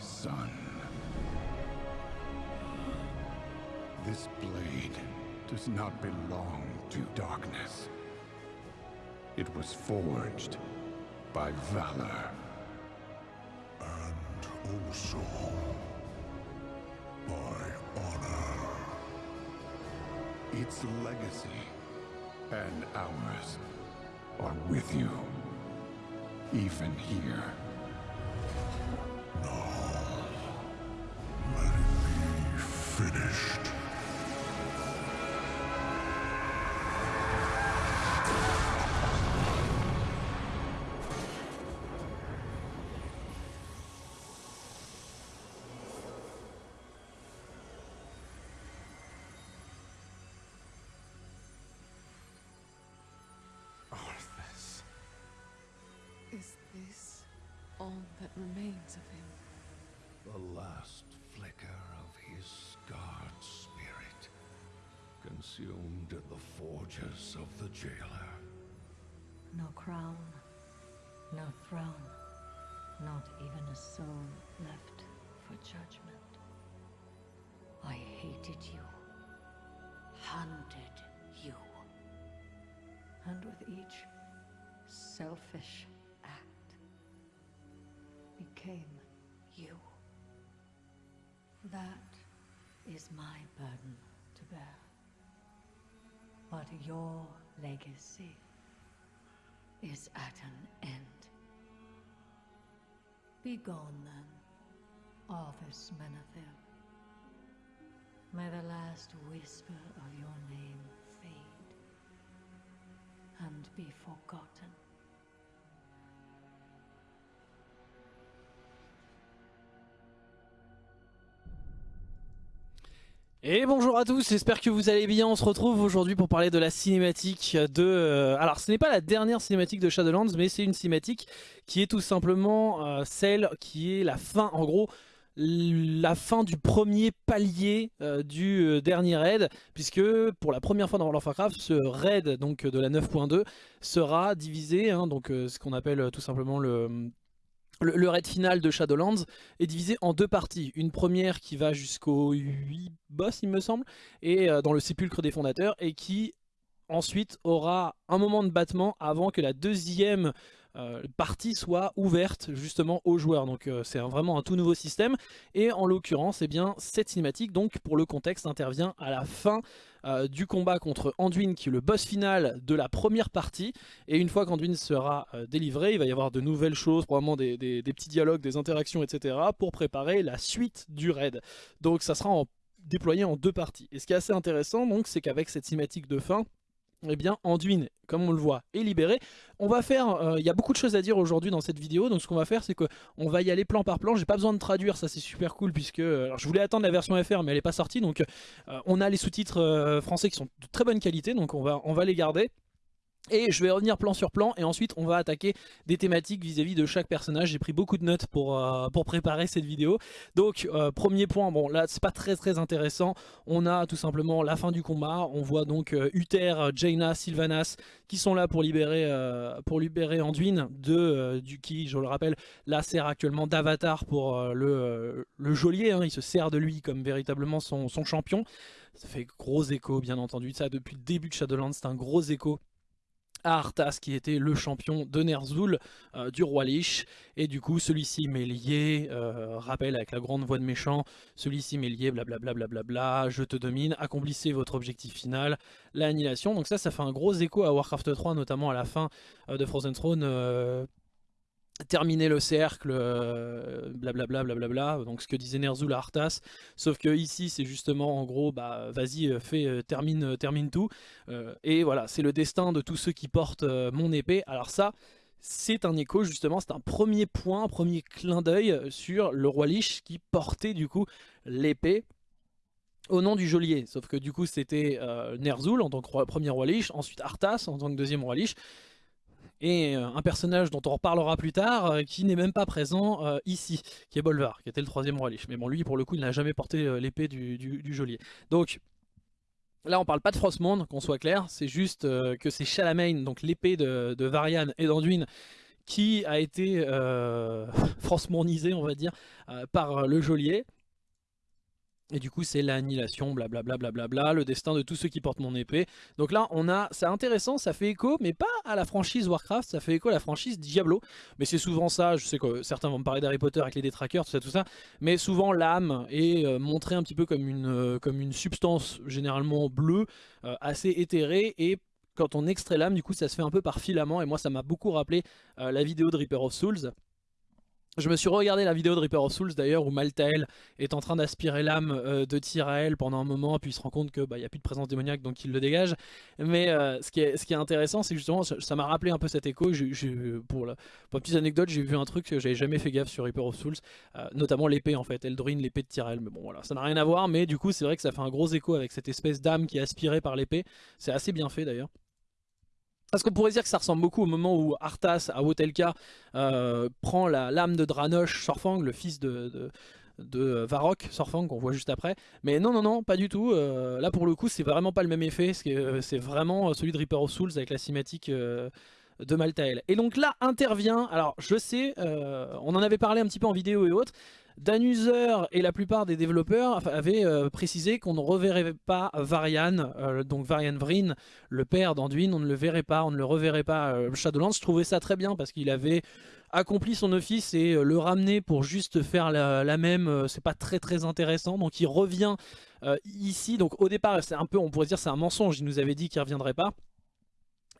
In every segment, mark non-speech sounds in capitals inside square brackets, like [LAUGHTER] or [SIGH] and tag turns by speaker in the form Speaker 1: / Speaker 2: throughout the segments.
Speaker 1: son. This blade does not belong to darkness. It was forged by valor.
Speaker 2: And also by honor.
Speaker 1: Its legacy and ours are with you. Even here.
Speaker 3: Is this all that remains of him?
Speaker 2: The last flicker of his scarred spirit, consumed in the forges of the jailer.
Speaker 4: No crown, no throne, not even a soul left for judgment. I hated you, hunted you. And with each selfish act, became you. That is my burden to bear. But your legacy is at an end. Be gone then, Arthas Menethil. May the last whisper of your name fade and be forgotten.
Speaker 5: Et bonjour à tous, j'espère que vous allez bien. On se retrouve aujourd'hui pour parler de la cinématique de... euh, Alors ce n'est pas la dernière cinématique de Shadowlands, mais c'est une cinématique qui est tout simplement euh, celle qui est la fin, en gros, la fin du premier palier euh, du dernier raid, puisque pour la première fois dans World of Warcraft, ce raid donc, de la 9.2 sera divisé, hein, donc ce qu'on appelle tout simplement le... Le, raid final de Shadowlands est divisé en deux parties. Une première qui va jusqu'aux 8 boss, il me semble, et euh, dans le sépulcre des fondateurs, et qui ensuite aura un moment de battement avant que la deuxième euh, partie soit ouverte justement aux joueurs. Donc euh, c'est vraiment un tout nouveau système. Et en l'occurrence, eh bien cette cinématique, donc pour le contexte, intervient à la fin euh, du combat contre Anduin, qui est le boss final de la première partie. Et une fois qu'Anduin sera délivré, il va y avoir de nouvelles choses, probablement des, des- petits dialogues, des interactions, etc. pour préparer la suite du raid. Donc ça sera déployé en deux parties. Et ce qui est assez intéressant, donc, c'est qu'avec cette cinématique de fin, eh bien, Anduin, comme on le voit, est libéré. On va faire, euh, il y a beaucoup de choses à dire aujourd'hui dans cette vidéo, donc ce qu'on va faire, c'est qu'on va y aller plan par plan. J'ai pas besoin de traduire, ça c'est super cool, puisque euh, je voulais attendre la version FR, mais elle est pas sortie, donc euh, on a les sous-titres français qui sont de très bonne qualité, donc on va les garder. Et je vais revenir plan sur plan et ensuite on va attaquer des thématiques vis-à-vis de chaque personnage. J'ai pris beaucoup de notes pour, euh, préparer cette vidéo. Donc euh, premier point, bon là c'est pas très très intéressant. On a tout simplement la fin du combat. On voit donc euh, Uther, Jaina, Sylvanas qui sont là pour libérer, Anduin de, du qui, je le rappelle, là sert actuellement d'avatar pour le, geôlier. hein. Il se sert de lui comme véritablement son, son champion. Ça fait gros écho bien entendu. Ça depuis le début de Shadowlands c'est un gros écho Arthas qui était le champion de Ner'zhul euh, du roi Lich. Et du coup celui-ci m'est lié euh, rappel avec la grande voix de méchant. Celui-ci m'est lié blablabla blablabla. Je te domine. Accomplissez votre objectif final l'annihilation. Donc ça ça fait un gros écho à Warcraft 3 notamment à la fin euh, de Frozen Throne terminer le cercle, euh, blablabla, blablabla, donc ce que disait Ner'zhul à Arthas, sauf que ici c'est justement en gros, bah vas-y, euh, fais, euh, termine, euh, termine tout, Euh, et voilà, c'est le destin de tous ceux qui portent euh, mon épée, alors ça, c'est un écho justement, c'est un premier point, un premier clin d'œil sur le roi Lich qui portait du coup l'épée au nom du geôlier, sauf que du coup c'était euh, Ner'zhul en tant que premier roi Lich, ensuite Arthas en tant que deuxième roi Lich, et euh, un personnage dont on reparlera plus tard, euh, qui n'est même pas présent euh, ici, qui est Bolvar, qui était le troisième roi Lich. Mais bon, lui, pour le coup, il n'a jamais porté l'épée du, geôlier. Donc, Là, on parle pas de Frostmourne, qu'on soit clair, c'est juste que c'est Shalamain, donc l'épée de, de, Varian et d'Anduin, qui a été euh, [LAUGHS] on va dire, par le geôlier. Et du coup, c'est l'annihilation, blablabla, le destin de tous ceux qui portent mon épée. Donc là, on a, c'est intéressant, ça fait écho, mais pas à la franchise Warcraft, ça fait écho à la franchise Diablo. Mais c'est souvent ça, je sais que certains vont me parler d'Harry Potter avec les détraqueurs, tout ça, tout ça. Mais souvent, l'âme est euh, montrée un petit peu comme une, euh, substance généralement bleue, euh, assez éthérée, et quand on extrait l'âme, du coup, ça se fait un peu par filament. Et moi, ça m'a beaucoup rappelé la vidéo de Reaper of Souls. Je me suis regardé la vidéo de Reaper of Souls d'ailleurs où Maltael est en train d'aspirer l'âme euh, de Tyrael pendant un moment puis il se rend compte qu'il bah, n'y a plus de présence démoniaque donc il le dégage. Mais euh, ce, qui est, intéressant c'est que justement ça m'a rappelé un peu cet écho. pour, la, petite anecdote j'ai vu un truc que j'avais jamais fait gaffe sur Reaper of Souls, euh, notamment l'épée en fait, Eldrin l'épée de Tyrael. Mais bon voilà ça n'a rien à voir mais du coup c'est vrai que ça fait un gros écho avec cette espèce d'âme qui est aspirée par l'épée. C'est assez bien fait d'ailleurs. Parce qu'on pourrait dire que ça ressemble beaucoup au moment où Arthas, à Wotelka, euh, prend la lame de Dranosh Sorfang, le fils de, de, Varrock Sorfang, qu'on voit juste après. Mais non, non, non, pas du tout. Euh, là, pour le coup, c'est vraiment pas le même effet. Euh, c'est vraiment celui de Reaper of Souls avec la cinématique de Maltael. Et donc là intervient, alors je sais, on en avait parlé un petit peu en vidéo et autres, Danuser et la plupart des développeurs avaient euh, précisé qu'on ne reverrait pas Varian, euh, donc Varian Vryn, le père d'Anduin, on ne le verrait pas, on ne le reverrait pas euh, Shadowlands. Je trouvais ça très bien parce qu'il avait accompli son office et le ramener pour juste faire la, même, c'est pas très très intéressant. Donc il revient ici, donc au départ c'est un peu, on pourrait dire c'est un mensonge, il nous avait dit qu'il reviendrait pas.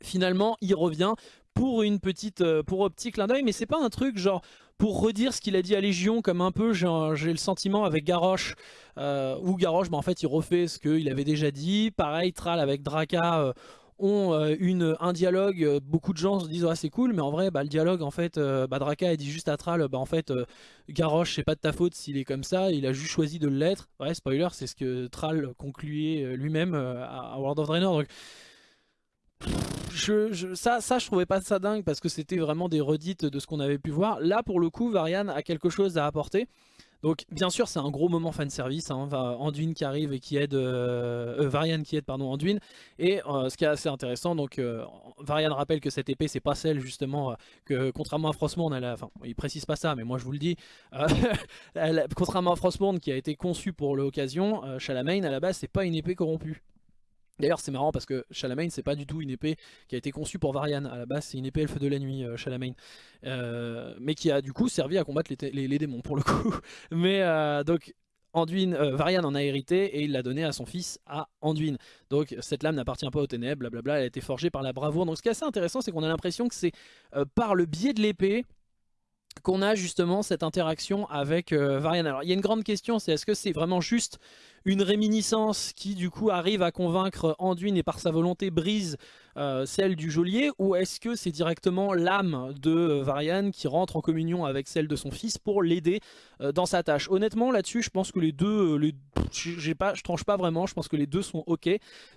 Speaker 5: Finalement il revient pour une petite, pour un petit clin d'œil, mais c'est pas un truc genre pour redire ce qu'il a dit à Légion, comme un peu j'ai le sentiment avec Garrosh, euh, où Garrosh, bah, en fait il refait ce qu'il avait déjà dit, pareil Tral avec Draka euh, ont euh, une, un dialogue, beaucoup de gens se disent ah, c'est cool, mais en vrai bah, le dialogue en fait, bah, Draka a dit juste à Tral, bah, en fait Garrosh c'est pas de ta faute s'il est comme ça, il a juste choisi de l'être, ouais spoiler c'est ce que Tral concluait lui-même à World of Draenor, donc je, ça, ça, je trouvais pas ça dingue parce que c'était vraiment des redites de ce qu'on avait pu voir. Là, pour le coup, Varian a quelque chose à apporter. Donc, bien sûr, c'est un gros moment fanservice. Hein, Anduin qui arrive et qui aide. Euh, euh, Varian qui aide, pardon, Anduin. Et euh, ce qui est assez intéressant, donc, Varian rappelle que cette épée, c'est pas celle, justement, que contrairement à Frostmourne, elle a, enfin, il précise pas ça, mais moi je vous le dis. [LAUGHS] contrairement à Frostmourne qui a été conçu pour l'occasion, Shalamain, à la base, c'est pas une épée corrompue. D'ailleurs c'est marrant parce que Shalamain c'est pas du tout une épée qui a été conçue pour Varian, à la base c'est une épée elfe de la nuit euh, euh, mais qui a du coup servi à combattre les, démons pour le coup. [LAUGHS] Mais euh, donc Anduin, Varian en a hérité et il l'a donné à son fils à Anduin. Donc cette lame n'appartient pas aux ténèbres, blablabla, elle a été forgée par la bravoure. Donc ce qui est assez intéressant c'est qu'on a l'impression que c'est par le biais de l'épée qu'on a justement cette interaction avec Varian. Alors il y a une grande question, c'est est-ce que c'est vraiment juste une réminiscence qui du coup arrive à convaincre Anduin et par sa volonté brise euh, celle du geôlier ou est-ce que c'est directement l'âme de euh, Varian qui rentre en communion avec celle de son fils pour l'aider euh, dans sa tâche? Honnêtement là-dessus je pense que les deux, les, j'ai je tranche pas vraiment, je pense que les deux sont ok.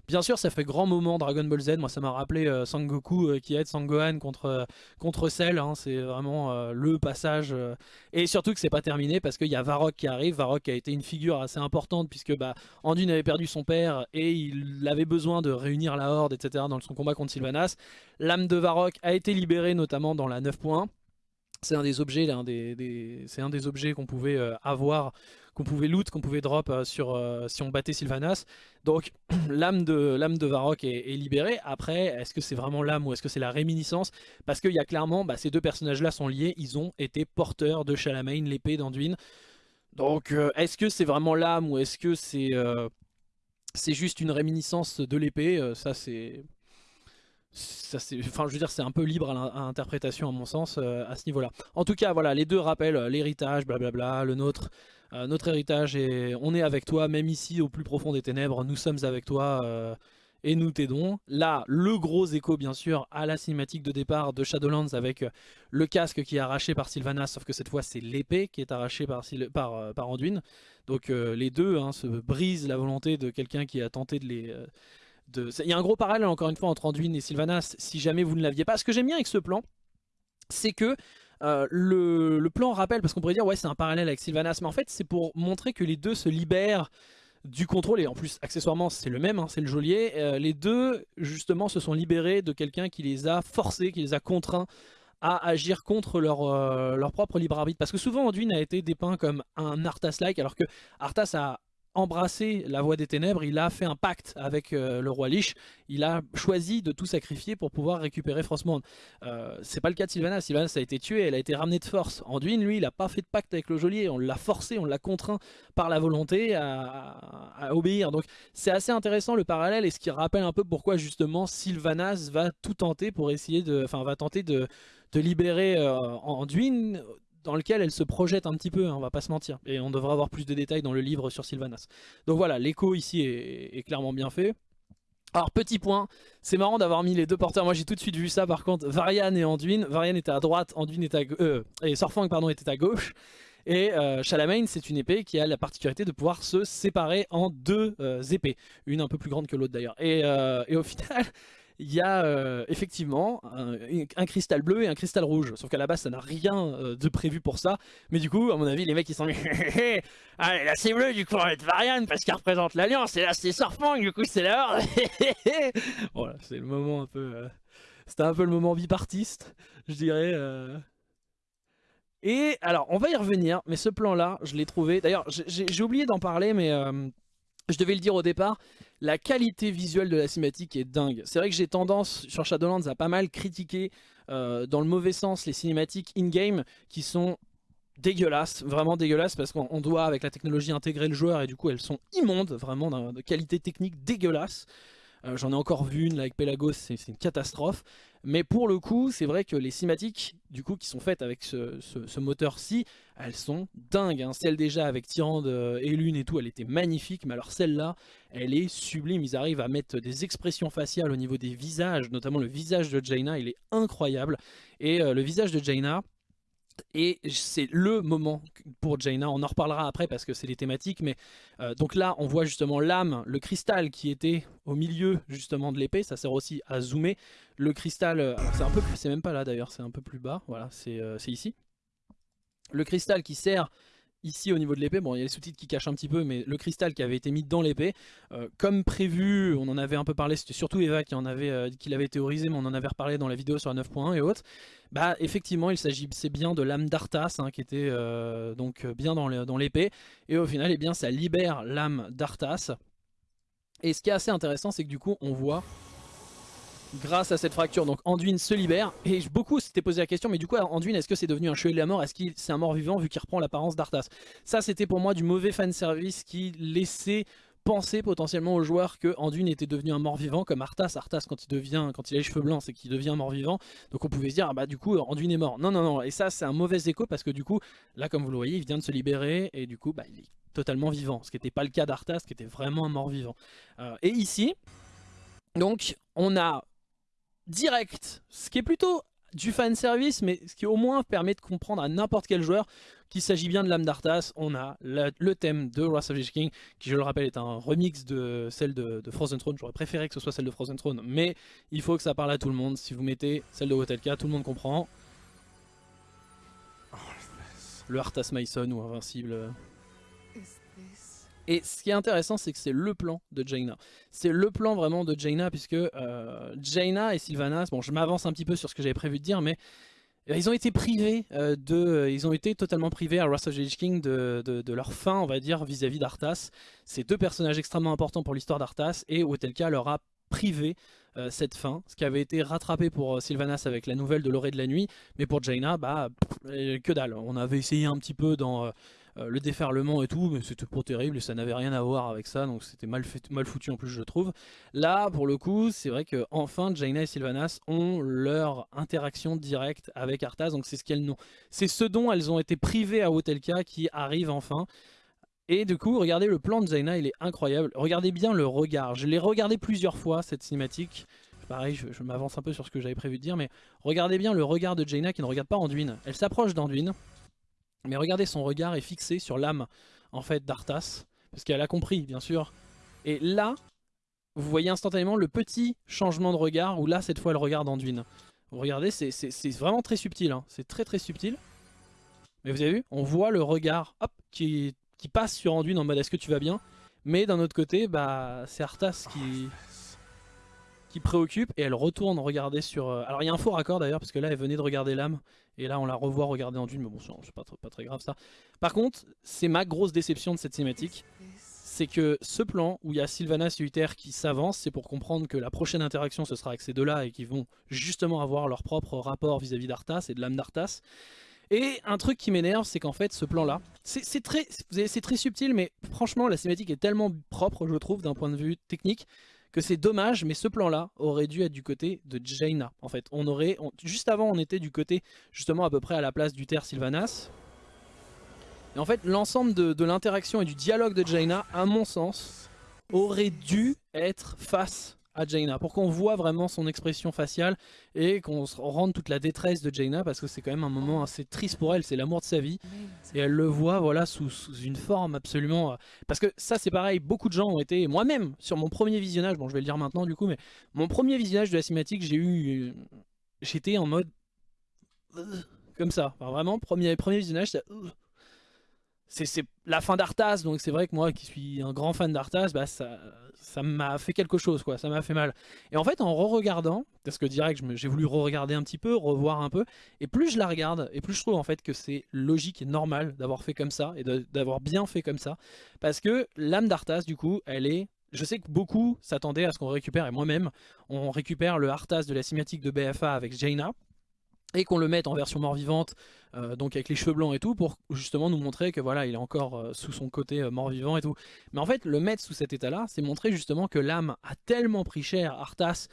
Speaker 5: Bien sûr ça fait grand moment Dragon Ball Z, moi ça m'a rappelé Sangoku qui aide Sangohan contre, contre Cell, hein. c'est vraiment le passage et surtout que c'est pas terminé parce qu'il y a Varrock qui arrive, Varrock a été une figure assez importante puisque bah, Anduin avait perdu son père et il avait besoin de réunir la horde etc dans son combat contre Sylvanas. L'âme de Varrock a été libérée notamment dans la 9.1. C'est un des objets, c'est un des objets qu'on pouvait euh, avoir, qu'on pouvait loot, qu'on pouvait drop euh, sur euh, si on battait Sylvanas. Donc [CLEARS THROAT] l'âme de l'âme de Varrock est, libérée. Après, est-ce que c'est vraiment l'âme ou est-ce que c'est la réminiscence? Parce qu'il y a clairement, bah, ces deux personnages-là sont liés. Ils ont été porteurs de Shalamain, l'épée d'Anduin. Donc est-ce que c'est vraiment l'âme ou est-ce que c'est c'est juste une réminiscence de l'épée? Ça c'est ça enfin je veux dire c'est un peu libre à l'interprétation à mon sens euh, à ce niveau là en tout cas voilà les deux rappellent euh, l'héritage blablabla le nôtre. Euh, notre héritage et on est avec toi même ici au plus profond des ténèbres nous sommes avec toi et nous t'aidons. Là le gros écho bien sûr à la cinématique de départ de Shadowlands avec le casque qui est arraché par Sylvanas sauf que cette fois c'est l'épée qui est arrachée par, par, par Anduin. Donc les deux hein, se brisent la volonté de quelqu'un qui a tenté de les il y a un gros parallèle encore une fois entre Anduin et Sylvanas si jamais vous ne l'aviez pas. Ce que j'aime bien avec ce plan, c'est que euh, le, plan rappelle, parce qu'on pourrait dire ouais c'est un parallèle avec Sylvanas, mais en fait c'est pour montrer que les deux se libèrent du contrôle, et en plus accessoirement c'est le même, hein, c'est le geôlier, euh, les deux justement se sont libérés de quelqu'un qui les a forcés, qui les a contraints à agir contre leur, euh, leur propre libre arbitre. Parce que souvent Anduin a été dépeint comme un Arthas-like, alors que Arthas a embrassé la voie des ténèbres, il a fait un pacte avec euh, le roi Lich, il a choisi de tout sacrifier pour pouvoir récupérer Frostmourne. Euh, c'est pas le cas de Sylvanas, Sylvanas a été tuée, elle a été ramenée de force. Anduin, lui, il a pas fait de pacte avec le geôlier, on l'a forcé, on l'a contraint par la volonté à, obéir. Donc c'est assez intéressant le parallèle et ce qui rappelle un peu pourquoi justement Sylvanas va tout tenter pour essayer de... Enfin va tenter de, libérer euh, Anduin dans lequel elle se projette un petit peu, hein, on va pas se mentir. Et on devra avoir plus de détails dans le livre sur Sylvanas. Donc voilà, l'écho ici est, clairement bien fait. Alors petit point, c'est marrant d'avoir mis les deux porteurs, moi j'ai tout de suite vu ça par contre, Varian et Anduin, Varian était à droite, Anduin était à euh, et Sorfang pardon était à gauche, et euh, c'est une épée qui a la particularité de pouvoir se séparer en deux euh, épées, une un peu plus grande que l'autre d'ailleurs, et, euh, et, au final il y a euh, effectivement un, cristal bleu et un cristal rouge. Sauf qu'à la base, ça n'a rien euh, de prévu pour ça. Mais du coup, à mon avis, les mecs ils sont [LAUGHS] mis Allez, là c'est bleu, du coup on va être Varian parce qu'elle représente l'Alliance. Et là c'est Surfang, du coup c'est l'heure. [LAUGHS] voilà, c'est le moment un peu. Euh, c'était un peu le moment bipartiste, je dirais. Et alors, on va y revenir, mais ce plan-là, je l'ai trouvé. D'ailleurs, j'ai oublié d'en parler, mais je devais le dire au départ, la qualité visuelle de la cinématique est dingue. C'est vrai que j'ai tendance sur Shadowlands à pas mal critiquer euh, dans le mauvais sens les cinématiques in-game qui sont dégueulasses, vraiment dégueulasses parce qu'on doit avec la technologie intégrer le joueur et du coup elles sont immondes, vraiment de qualité technique dégueulasse. Euh, j'en ai encore vu une avec Pelagos, c'est une catastrophe. Mais pour le coup, c'est vrai que les cinématiques du coup, qui sont faites avec ce, moteur-ci, elles sont dingues. Hein. Celle déjà avec Tyrande euh, et Lune et tout, elle était magnifique. Mais alors celle-là, elle est sublime. Ils arrivent à mettre des expressions faciales au niveau des visages, notamment le visage de Jaina, il est incroyable. Et euh, le visage de Jaina, et c'est le moment pour Jaina, on en reparlera après parce que c'est les thématiques, mais euh, donc là on voit justement l'âme, le cristal qui était au milieu justement de l'épée, ça sert aussi à zoomer. Le cristal, euh, c'est un peu plus, c'est même pas là d'ailleurs, c'est un peu plus bas, voilà, c'est euh, ici. Le cristal qui sert ici au niveau de l'épée, bon il y a les sous-titres qui cachent un petit peu, mais le cristal qui avait été mis dans l'épée, euh, comme prévu, on en avait un peu parlé, c'était surtout Eva qui, l'avait théorisé, mais on en avait reparlé dans la vidéo sur la 9.1 et autres, bah effectivement il s'agissait bien de l'âme d'Arthas, hein, qui était donc bien dans l'épée, et au final, eh bien, ça libère l'âme d'Arthas, et ce qui est assez intéressant, c'est que du coup, on voit grâce à cette fracture. Donc Anduin se libère. Et beaucoup s'étaient posé la question, mais du coup Anduin, est-ce que c'est devenu un chevalier de la mort? Est-ce qu'il c'est un mort vivant vu qu'il reprend l'apparence d'Arthas? Ça c'était pour moi du mauvais fanservice qui laissait penser potentiellement aux joueurs que Anduin était devenu un mort-vivant comme Arthas. Arthas quand il devient, quand il a les cheveux blancs, c'est qu'il devient mort-vivant. Donc on pouvait se dire, ah bah du coup Anduin est mort. Non, non, non. Et ça c'est un mauvais écho parce que du coup, là comme vous le voyez, il vient de se libérer et du coup, bah, il est totalement vivant. Ce qui n'était pas le cas d'Arthas, qui était vraiment un mort-vivant. Euh, et ici, donc on a direct, ce qui est plutôt du fanservice, mais ce qui au moins permet de comprendre à n'importe quel joueur qu'il s'agit bien de l'âme d'Arthas. On a le thème de Wrath of the King, qui je le rappelle est un remix de celle de, Frozen Throne. J'aurais préféré que ce soit celle de Frozen Throne, mais il faut que ça parle à tout le monde. Si vous mettez celle de Wotelka, tout le monde comprend. Le Arthas Mason ou Invincible. Et ce qui est intéressant, c'est que c'est le plan de Jaina. C'est le plan vraiment de Jaina, puisque euh, Jaina et Sylvanas, bon je m'avance un petit peu sur ce que j'avais prévu de dire, mais euh, ils ont été privés euh, de, ils ont été totalement privés à Wrath of the King de, de, leur fin, on va dire, vis-à-vis d'Arthas. C'est deux personnages extrêmement importants pour l'histoire d'Arthas, et Otelka leur a privé cette fin, ce qui avait été rattrapé pour Sylvanas avec la nouvelle de l'orée de la nuit, mais pour Jaina, bah, que dalle. On avait essayé un petit peu dans euh, le déferlement et tout, mais c'était pas terrible ça n'avait rien à voir avec ça, donc c'était mal, mal foutu en plus je trouve. Là, pour le coup, c'est vrai que enfin Jaina et Sylvanas ont leur interaction directe avec Arthas, donc c'est ce qu'elles. C'est ce dont elles ont été privées à Hotelka qui arrive enfin. Et du coup, regardez le plan de Jaina, il est incroyable. Regardez bien le regard. Je l'ai regardé plusieurs fois, cette cinématique. Pareil, je, je m'avance un peu sur ce que j'avais prévu de dire, mais regardez bien le regard de Jaina qui ne regarde pas Anduin. Elle s'approche d'Anduin. Mais regardez, son regard est fixé sur l'âme en fait d'Arthas, parce qu'elle a compris, bien sûr. Et là, vous voyez instantanément le petit changement de regard, où là, cette fois, elle regarde Anduin. Vous regardez, c'est vraiment très subtil, hein. c'est très très subtil. Mais vous avez vu, on voit le regard qui, passe sur Anduin en mode est-ce que tu vas bien? Mais d'un autre côté, bah, c'est Arthas qui, qui préoccupe et elle retourne regarder sur... euh, Alors il y a un faux raccord d'ailleurs parce que là elle venait de regarder l'âme et là on la revoit regarder en dune mais bon c'est pas, pas très grave ça. Par contre c'est ma grosse déception de cette cinématique c'est que ce plan où il y a Sylvanas et Uther qui s'avancent, c'est pour comprendre que la prochaine interaction ce sera avec ces deux-là et qu'ils vont justement avoir leur propre rapport vis-à-vis d'Arthas et de l'âme d'Arthas. Et un truc qui m'énerve, c'est qu'en fait ce plan-là, c'est c'est très, très subtil, mais franchement la cinématique est tellement propre, je trouve, d'un point de vue technique, que c'est dommage, mais ce plan-là aurait dû être du côté de Jaina. En fait, on aurait, juste avant, on était du côté justement à peu près à la place d'Uther Sylvanas. Et en fait, l'ensemble de l'interaction et du dialogue de Jaina, à mon sens, aurait dû être face à Jaina, pour qu'on voit vraiment son expression faciale et qu'on rende toute la détresse de Jaina, parce que c'est quand même un moment assez triste pour elle, c'est l'amour de sa vie. Et elle le voit voilà sous, une forme absolument... euh, Parce que ça c'est pareil, beaucoup de gens ont été... Moi-même, sur mon premier visionnage, bon je vais le dire maintenant du coup, mais mon premier visionnage de la cinématique, j'ai eu... euh, J'étais en mode... euh, Comme ça. Vraiment, premier, premier visionnage, c'est... C'est la fin d'Arthas, donc c'est vrai que moi qui suis un grand fan d'Arthas, bah ça m'a fait quelque chose, quoi, ça m'a fait mal. Et en fait, en re-regardant, parce que direct, j'ai voulu re-regarder un petit peu, revoir un peu, et plus je la regarde, et plus je trouve en fait que c'est logique et normal d'avoir fait comme ça, et d'avoir bien fait comme ça, parce que l'âme d'Arthas, du coup, elle est... Je sais que beaucoup s'attendaient à ce qu'on récupère, et moi-même, on récupère le Arthas de la cinématique de BFA avec Jaina, et qu'on le mette en version mort-vivante, euh, donc avec les cheveux blancs et tout, pour justement nous montrer que voilà, il est encore euh, sous son côté euh, mort-vivant et tout. Mais en fait, le mettre sous cet état-là, c'est montrer justement que l'âme a tellement pris cher, Arthas,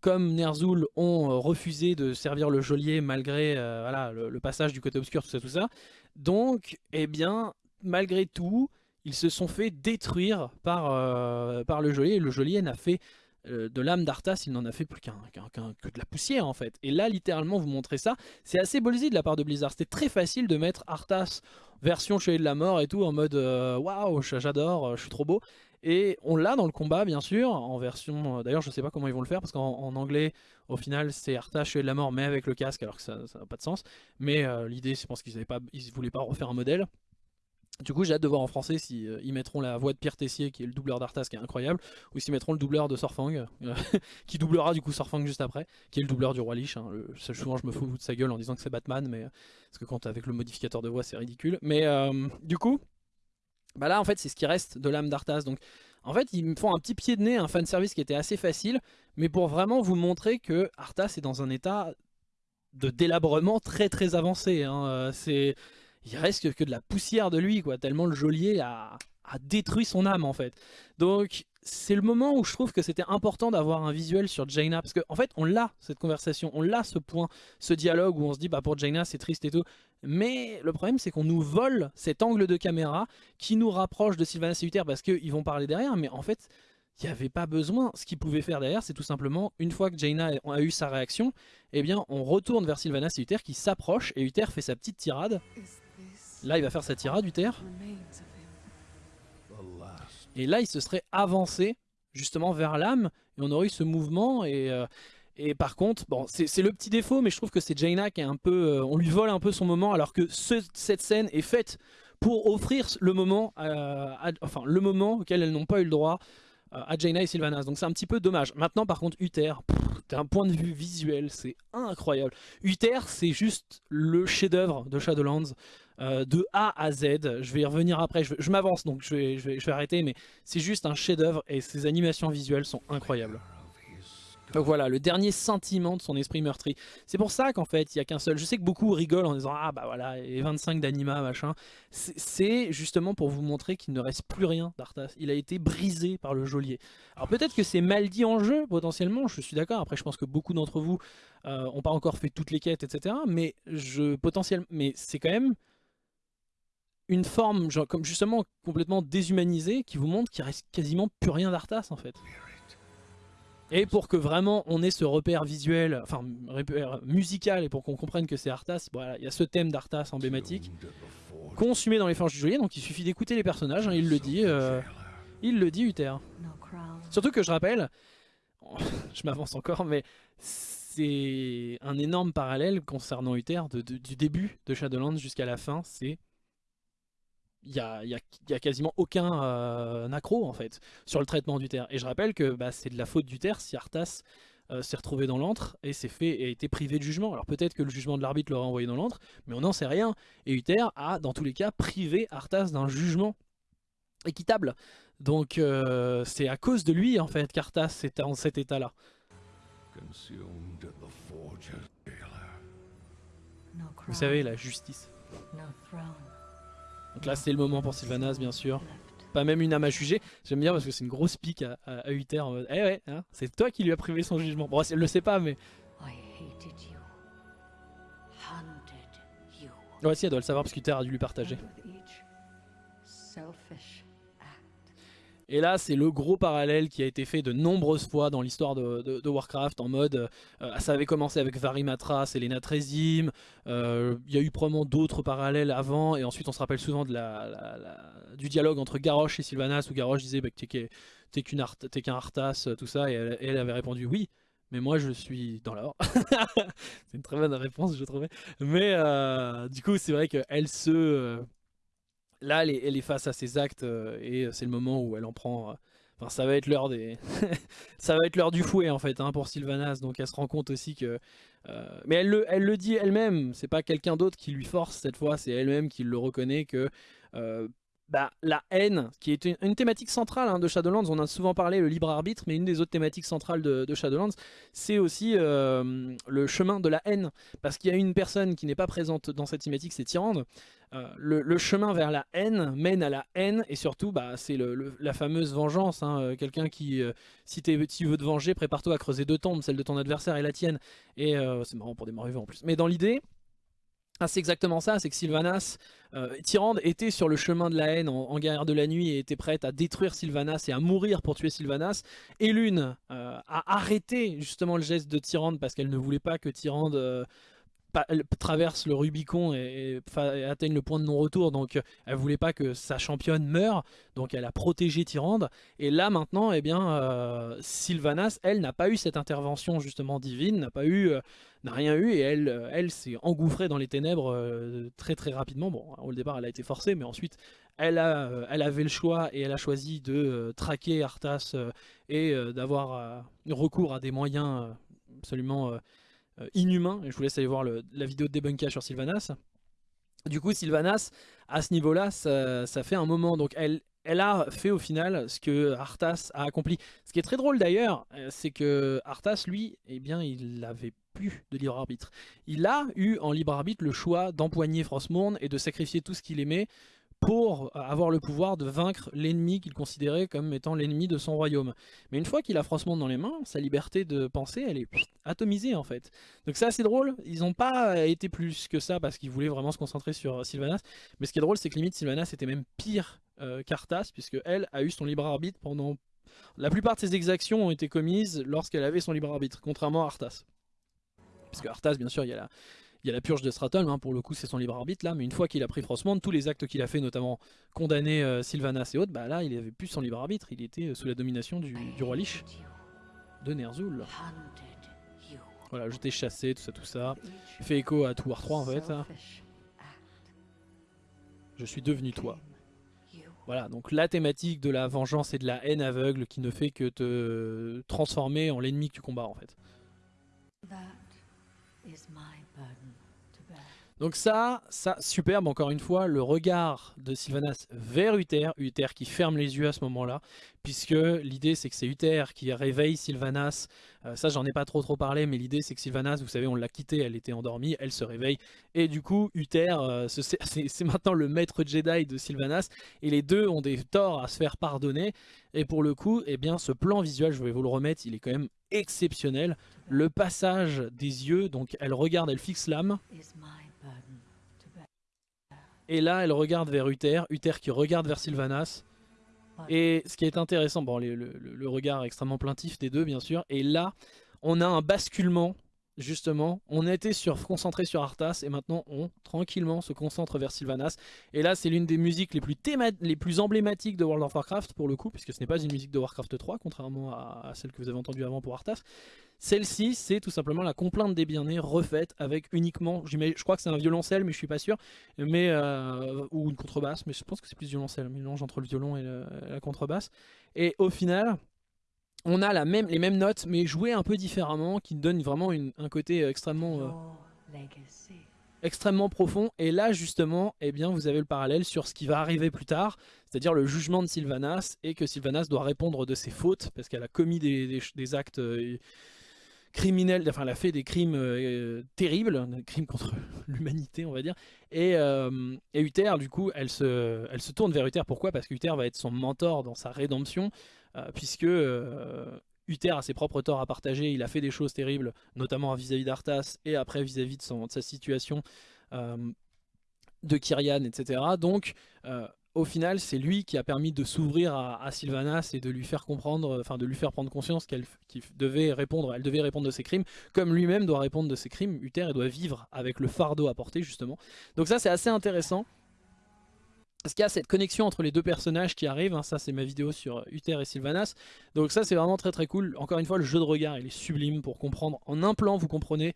Speaker 5: comme Ner'zhul ont refusé de servir le geôlier malgré voilà, le, passage du côté obscur, tout ça, tout ça. Donc, eh bien, malgré tout, ils se sont fait détruire par, par le geôlier. Et le geôlier n'a fait euh, de l'âme d'Arthas, il n'en a fait plus qu'un que de la poussière en fait. Et là, littéralement, vous montrez ça. C'est assez ballsy de la part de Blizzard. C'était très facile de mettre Arthas version Chevalier de la Mort et tout en mode euh, waouh, j'adore, euh, je suis trop beau. Et on l'a dans le combat, bien sûr, en version. D'ailleurs, je sais pas comment ils vont le faire parce qu'en en anglais, au final, c'est Arthas Chevalier de la Mort, mais avec le casque, alors que ça n'a pas de sens. Mais l'idée, c'est parce qu'ils ils voulaient pas refaire un modèle. Du coup, j'ai hâte de voir en français si euh, mettront la voix de Pierre Tessier, qui est le doubleur d'Arthas, qui est incroyable, ou s'ils mettront le doubleur de Sorfang, euh, [LAUGHS] qui doublera du coup Sorfang juste après, qui est le doubleur du roi Lich. hein. Souvent, je me fous de sa gueule en disant que c'est Batman, mais parce que quand avec le modificateur de voix, c'est ridicule. Mais euh, du coup, bah là, en fait, c'est ce qui reste de l'âme d'Arthas. Donc, en fait, ils me font un petit pied de nez, un fanservice qui était assez facile, mais pour vraiment vous montrer que Arthas est dans un état de délabrement très très avancé. hein. Euh, C'est il reste que, de la poussière de lui, quoi, tellement le geôlier a, détruit son âme en fait. Donc c'est le moment où je trouve que c'était important d'avoir un visuel sur Jaina, parce qu'en en fait on l'a cette conversation, on l'a ce point, ce dialogue où on se dit bah pour Jaina c'est triste et tout, mais le problème c'est qu'on nous vole cet angle de caméra qui nous rapproche de Sylvanas et Uther parce qu'ils vont parler derrière, mais en fait il n'y avait pas besoin. Ce qu'ils pouvaient faire derrière, c'est tout simplement, une fois que Jaina a eu sa réaction, eh bien, on retourne vers Sylvanas et Uther qui s'approchent, et Uther fait sa petite tirade. Là, il va faire sa tirade,
Speaker 2: last
Speaker 5: Et là, il se serait avancé justement vers l'âme, et on aurait eu ce mouvement. Et, euh, par contre, bon, c'est le petit défaut, mais je trouve que c'est Jaina qui est un peu. euh, on lui vole un peu son moment, alors que ce- cette scène est faite pour offrir le moment, euh, enfin, le moment auquel elles n'ont pas eu le droit à Jaina et Sylvanas. Donc c'est un petit peu dommage. Maintenant, par contre, Uther, d'un point de vue visuel, c'est incroyable. Uther, c'est juste le chef-d'œuvre de Shadowlands. Euh, de A à Z, je vais y revenir après, je, m'avance donc je vais, arrêter, mais c'est juste un chef-d'œuvre et ses animations visuelles sont incroyables. Donc voilà, le dernier sentiment de son esprit meurtri. C'est pour ça qu'en fait, il y a qu'un seul. Je sais que beaucoup rigolent en disant Ah bah voilà, et 25 d'anima, machin. C'est- justement pour vous montrer qu'il ne reste plus rien d'Arthas. Il a été brisé par le geôlier. Alors peut-être que c'est mal dit en jeu, potentiellement, je suis d'accord. Après, je pense que beaucoup d'entre vous euh, ont pas encore fait toutes les quêtes, etc. Mais, potentiellement, mais c'est quand même une forme, comme justement complètement déshumanisée, qui vous montre qu'il reste quasiment plus rien d'Arthas en fait. Et pour que vraiment on ait ce repère visuel, enfin repère musical, et pour qu'on comprenne que c'est Arthas, voilà, il y a ce thème d'Arthas emblématique, consumé dans les forges du geôlier, donc il suffit d'écouter les personnages, hein, il le dit, euh, il le dit Uther. Surtout que je rappelle, [LAUGHS] je m'avance encore, mais c'est un énorme parallèle concernant Uther du début de Shadowlands jusqu'à la fin, c'est il y a, y a- y a quasiment aucun euh, accro en fait sur le traitement d'Uther. Et je rappelle que bah, c'est de la faute d'Uther si Arthas euh, s'est retrouvé dans l'antre et s'est fait et a été privé de jugement. Alors peut-être que le jugement de l'arbitre l'aurait envoyé dans l'antre, mais on n'en sait rien. Et Uther a dans tous les cas privé Arthas d'un jugement équitable. Donc euh, c'est à cause de lui en fait qu'Arthas est en cet état-là. Vous savez, la justice.
Speaker 4: no throne.
Speaker 5: Donc là c'est le moment pour Sylvanas bien sûr. Pas même une âme à juger. J'aime bien parce que c'est une grosse pique à, à, à Uther en mode Eh ouais, hein, c'est toi qui lui as privé son jugement. Bon, elle le sait pas, mais. Ouais, si, elle doit le savoir parce qu'Uther a dû lui partager. Et là, c'est le gros parallèle qui a été fait de nombreuses fois dans l'histoire de, Warcraft en mode. euh, ça avait commencé avec Varimatras, Trezim. euh, Il y a eu probablement d'autres parallèles avant. Et ensuite, on se rappelle souvent du dialogue entre Garrosh et Sylvanas où Garrosh disait bah, que t'es qu'un Arthas, tout ça. Et elle, et avait répondu oui. Mais moi je suis dans l'or. [LAUGHS] c'est une très bonne réponse je trouvais. Mais euh, du coup c'est vrai qu'elle se... là elle est, face à ses actes euh, et c'est le moment où elle en prend... euh, Enfin ça va être l'heure des... [LAUGHS] ça va être l'heure du fouet en fait hein, pour Sylvanas. Donc elle se rend compte aussi que... euh, mais elle le, elle le dit elle-même. C'est pas quelqu'un d'autre qui lui force cette fois. C'est elle-même qui le reconnaît que... bah, la haine, qui est une, thématique centrale hein, de Shadowlands, on a souvent parlé le libre arbitre, mais une des autres thématiques centrales de, Shadowlands, c'est aussi euh, le chemin de la haine. Parce qu'il y a une personne qui n'est pas présente dans cette thématique, c'est Tyrande. Euh, le, chemin vers la haine mène à la haine, et surtout, bah, c'est la fameuse vengeance. hein, euh, Quelqu'un qui, si tu veux te venger, prépare-toi à creuser deux tombes, celle de ton adversaire et la tienne. Et c'est marrant pour des morts vivants en plus. Mais dans l'idée, ah, c'est exactement ça, c'est que Sylvanas, euh, Tyrande était sur le chemin de la haine en, guerre de la nuit et était prête à détruire Sylvanas et à mourir pour tuer Sylvanas. Et l'une euh, a arrêté justement le geste de Tyrande parce qu'elle ne voulait pas que Tyrande euh, traverse le Rubicon et, atteigne le point de non-retour. Donc euh, elle voulait pas que sa championne meure, donc elle a protégé Tyrande. Et là maintenant, eh bien, euh, Sylvanas, elle n'a pas eu cette intervention justement divine, n'a pas eu, euh, n'a rien eu, et elle, elle s'est engouffrée dans les ténèbres très très rapidement. Bon, au départ, elle a été forcée, mais ensuite, elle a, elle avait le choix et elle a choisi de traquer Arthas et d'avoir recours à des moyens absolument euh, inhumains. Et je vous laisse aller voir le- la vidéo de débunkage sur Sylvanas. Du coup, Sylvanas, à ce niveau-là, ça, fait un moment. Donc, elle, elle a fait au final ce que Arthas a accompli. Ce qui est très drôle d'ailleurs, euh, c'est que Arthas, lui, eh bien, il avait plus de libre arbitre. Il a eu en libre arbitre le choix d'empoigner Frostmourne et de sacrifier tout ce qu'il aimait pour euh, avoir le pouvoir de vaincre l'ennemi qu'il considérait comme étant l'ennemi de son royaume. Mais une fois qu'il a Frostmourne dans les mains, sa liberté de penser, elle est atomisée en fait. Donc c'est assez drôle, ils n'ont pas été plus que ça parce qu'ils voulaient vraiment se concentrer sur euh, Sylvanas. Mais ce qui est drôle, c'est que limite Sylvanas était même pire euh, qu'Arthas, puisque elle a eu son libre arbitre pendant... La plupart de ses exactions ont été commises lorsqu'elle avait son libre arbitre, contrairement à Arthas. Parce que Arthas, bien sûr, il y a la, il y a la purge de Stratholm, hein, pour le coup c'est son libre arbitre là, mais une fois qu'il a pris Frostmourne, tous les actes qu'il a fait, notamment condamner euh, Sylvanas et autres, bah là il avait plus son libre arbitre, il était euh, sous la domination du, roi Lich de Ner'zhul. Voilà, je t'ai chassé, tout ça, tout ça. Fait écho à tout War 3 en fait. Je suis devenu toi. Voilà, donc la thématique de la vengeance et de la haine aveugle qui ne fait que te transformer en l'ennemi que tu combats en fait.
Speaker 4: That is.
Speaker 5: Donc ça, ça, superbe encore une fois, le regard de Sylvanas vers Uther, Uther qui ferme les yeux à ce moment-là, puisque l'idée c'est que c'est Uther qui réveille Sylvanas, Euh, ça j'en ai pas trop trop parlé, mais l'idée c'est que Sylvanas, vous savez, on l'a quittée, elle était endormie, elle se réveille, et du coup Uther, euh, ce- [LAUGHS] c'est c'est maintenant le maître Jedi de Sylvanas, et les deux ont des torts à se faire pardonner, et pour le coup, eh bien ce plan visuel, je vais vous le remettre, il est quand même exceptionnel, le passage des yeux, donc elle regarde, elle fixe l'âme, Et là, elle regarde vers Uther, Uther qui regarde vers Sylvanas. Et ce qui est intéressant, bon, le, le- le regard extrêmement plaintif des deux, bien sûr. Et là, on a un basculement, justement. On était sur, concentré sur Arthas, et maintenant, on, tranquillement, se concentre vers Sylvanas. Et là, c'est l'une des musiques les plus, les plus emblématiques de World of Warcraft, pour le coup, puisque ce n'est pas une musique de Warcraft 3, contrairement à, celle que vous avez entendue avant pour Arthas. Celle-ci, c'est tout simplement la complainte des bien-nés refaite avec uniquement, je crois que c'est un violoncelle, mais je suis pas sûr, mais euh, ou une contrebasse, mais je pense que c'est plus violoncelle, mélange entre le violon et la contrebasse. Et au final, on a la même, les mêmes notes, mais jouées un peu différemment, qui donnent vraiment un côté extrêmement, euh, extrêmement profond. Et là, justement, eh bien, vous avez le parallèle sur ce qui va arriver plus tard, c'est-à-dire le jugement de Sylvanas, et que Sylvanas doit répondre de ses fautes, parce qu'elle a commis des, actes euh, criminels, enfin, elle a fait des crimes euh, terribles, des crimes contre [LAUGHS] l'humanité, on va dire. Et, et, Uther, du coup, elle se, elle se tourne vers Uther. Pourquoi? Parce qu'Uther va être son mentor dans sa rédemption. Euh, puisque euh, Uther a ses propres torts à partager, il a fait des choses terribles, notamment vis-à-vis d'Arthas et après vis-à-vis de, sa situation euh, de Kyrian, etc. Donc, au final, c'est lui qui a permis de s'ouvrir à, Sylvanas et de lui faire comprendre, enfin de lui faire prendre conscience qu'elle devait répondre, elle devait répondre de ses crimes, comme lui-même doit répondre de ses crimes. Uther, doit vivre avec le fardeau à porter justement. Donc ça, c'est assez intéressant. Parce qu'il y a cette connexion entre les deux personnages qui arrivent, hein. ça c'est ma vidéo sur Uther et Sylvanas, donc ça c'est vraiment très très cool. Encore une fois le jeu de regard il est sublime pour comprendre, en un plan vous comprenez